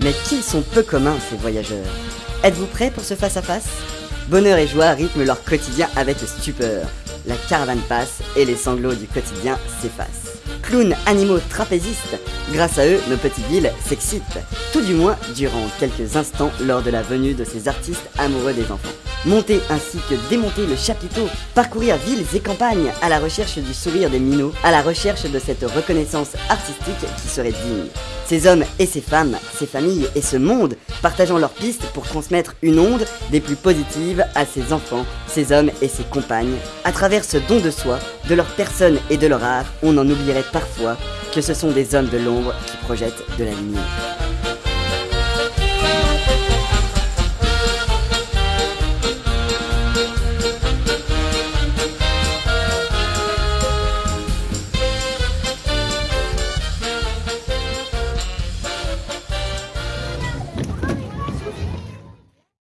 Mais qu'ils sont peu communs ces voyageurs Êtes-vous prêts pour ce face-à-face? -face Bonheur et joie rythment leur quotidien avec stupeur. La caravane passe et les sanglots du quotidien s'effacent. Clowns, animaux, trapézistes, grâce à eux, nos petites villes s'excitent. Tout du moins durant quelques instants lors de la venue de ces artistes amoureux des enfants. Monter ainsi que démonter le chapiteau, parcourir villes et campagnes à la recherche du sourire des minots, à la recherche de cette reconnaissance artistique qui serait digne. Ces hommes et ces femmes, ces familles et ce monde partageant leurs pistes pour transmettre une onde des plus positives à ces enfants, ces hommes et ces compagnes. À travers ce don de soi, de leur personne et de leur art, on en oublierait parfois que ce sont des hommes de l'ombre qui projettent de la lumière.